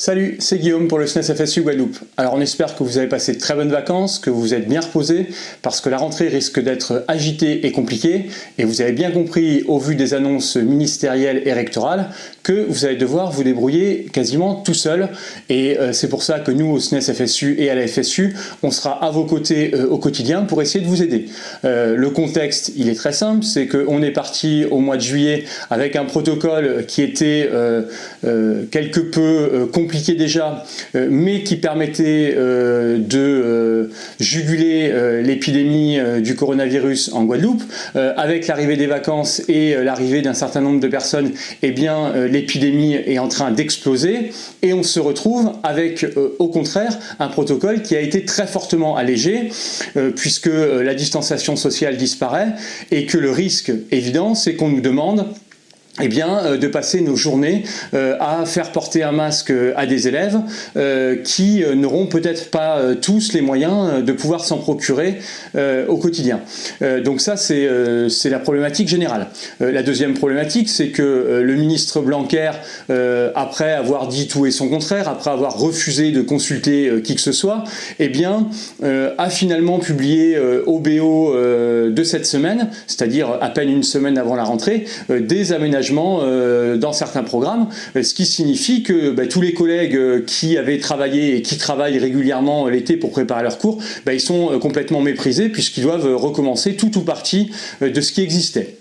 Salut, c'est Guillaume pour le SNES FSU Guadeloupe. Alors on espère que vous avez passé de très bonnes vacances, que vous vous êtes bien reposé, parce que la rentrée risque d'être agitée et compliquée, et vous avez bien compris au vu des annonces ministérielles et rectorales que vous allez devoir vous débrouiller quasiment tout seul, et euh, c'est pour ça que nous au SNES FSU et à la FSU, on sera à vos côtés euh, au quotidien pour essayer de vous aider. Euh, le contexte, il est très simple, c'est qu'on est parti au mois de juillet avec un protocole qui était quelque peu compliqué déjà, euh, mais qui permettait euh, de euh, juguler l'épidémie du coronavirus en Guadeloupe. avec l'arrivée des vacances et l'arrivée d'un certain nombre de personnes, eh bien l'épidémie est en train d'exploser et on se retrouve avec au contraire un protocole qui a été très fortement allégé puisque la distanciation sociale disparaît et que le risque évident c'est qu'on nous demande eh bien, euh, de passer nos journées euh, à faire porter un masque euh, à des élèves qui n'auront peut-être pas tous les moyens de pouvoir s'en procurer au quotidien. donc ça, c'est la problématique générale. la deuxième problématique, c'est que le ministre Blanquer, après avoir dit tout et son contraire, après avoir refusé de consulter qui que ce soit, eh bien, a finalement publié au BO de cette semaine, c'est-à-dire à peine une semaine avant la rentrée, des aménagements euh, dans certains programmes, euh, ce qui signifie que bah, tous les collègues euh, qui avaient travaillé et qui travaillent régulièrement l'été pour préparer leurs cours, bah, ils sont complètement méprisés puisqu'ils doivent recommencer tout ou partie de ce qui existait.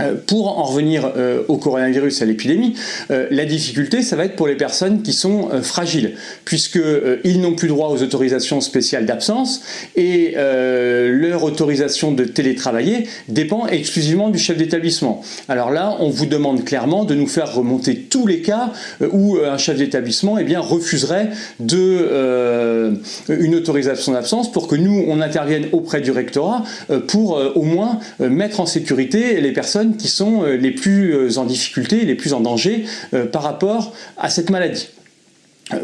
Euh, pour en revenir euh, au coronavirus, à l'épidémie, euh, la difficulté, ça va être pour les personnes qui sont fragiles, puisqu'ils n'ont plus droit aux autorisations spéciales d'absence et leur autorisation de télétravailler dépend exclusivement du chef d'établissement. Alors là, on vous demande clairement de nous faire remonter tous les cas où un chef d'établissement eh refuserait de, une autorisation d'absence pour que nous, on intervienne auprès du rectorat pour au moins mettre en sécurité les personnes qui sont euh, les plus euh, en difficulté, les plus en danger euh, par rapport à cette maladie.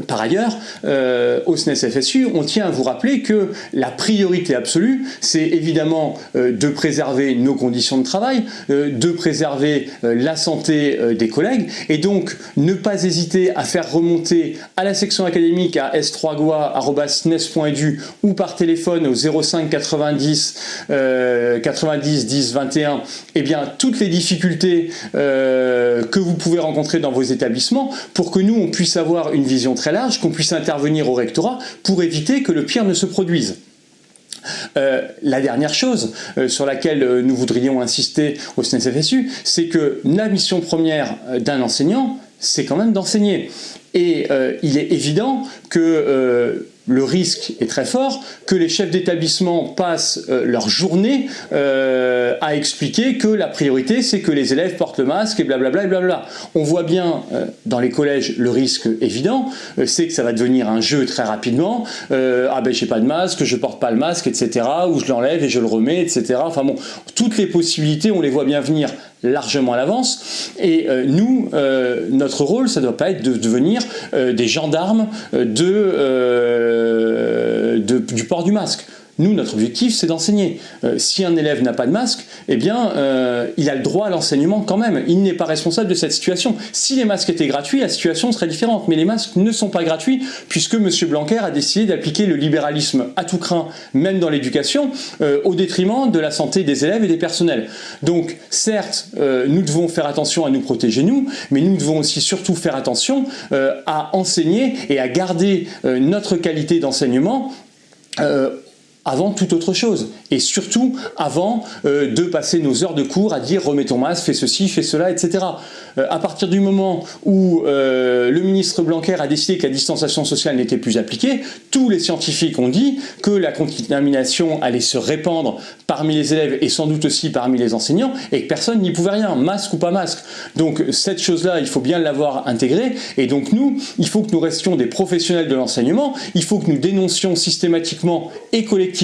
Par ailleurs, euh, au SNES FSU, on tient à vous rappeler que la priorité absolue, c'est évidemment euh, de préserver nos conditions de travail, euh, de préserver la santé des collègues, et donc ne pas hésiter à faire remonter à la section académique à s3goa.snes.edu ou par téléphone au 05 90 90 10 21, eh bien toutes les difficultés que vous pouvez rencontrer dans vos établissements pour que nous, on puisse avoir une vision très large, qu'on puisse intervenir au rectorat pour éviter que le pire ne se produise. Euh, la dernière chose euh, sur laquelle euh, nous voudrions insister au SNES-FSU, c'est que la mission première d'un enseignant, c'est quand même d'enseigner. Et il est évident que le risque est très fort que les chefs d'établissement passent euh, leur journée euh, à expliquer que la priorité c'est que les élèves portent le masque et blablabla et blablabla. On voit bien euh, dans les collèges le risque évident, c'est que ça va devenir un jeu très rapidement, ah ben j'ai pas de masque, je porte pas le masque, etc. ou je l'enlève et je le remets, etc. Enfin bon, toutes les possibilités on les voit bien venir largement à l'avance. Et euh, nous, euh, notre rôle, ça ne doit pas être de devenir euh, des gendarmes de, du port du masque. Nous, notre objectif, c'est d'enseigner. Euh, si un élève n'a pas de masque, eh bien, euh, il a le droit à l'enseignement quand même. Il n'est pas responsable de cette situation. Si les masques étaient gratuits, la situation serait différente. Mais les masques ne sont pas gratuits puisque M. Blanquer a décidé d'appliquer le libéralisme à tout craint, même dans l'éducation, euh, au détriment de la santé des élèves et des personnels. Donc, certes, nous devons faire attention à nous protéger nous, mais nous devons aussi surtout faire attention à enseigner et à garder notre qualité d'enseignement avant toute autre chose. Et surtout avant euh, de passer nos heures de cours à dire remets ton masque, fais ceci, fais cela, etc. Euh, à partir du moment où euh, le ministre Blanquer a décidé que la distanciation sociale n'était plus appliquée, tous les scientifiques ont dit que la contamination allait se répandre parmi les élèves et sans doute aussi parmi les enseignants et que personne n'y pouvait rien, masque ou pas masque. Donc cette chose-là, il faut bien l'avoir intégrée et donc nous, il faut que nous restions des professionnels de l'enseignement, il faut que nous dénoncions systématiquement et collectivement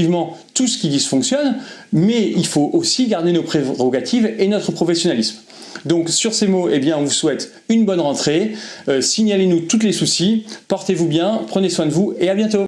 tout ce qui dysfonctionne, mais il faut aussi garder nos prérogatives et notre professionnalisme. Donc sur ces mots, eh bien, on vous souhaite une bonne rentrée, euh, signalez-nous tous les soucis, portez-vous bien, prenez soin de vous et à bientôt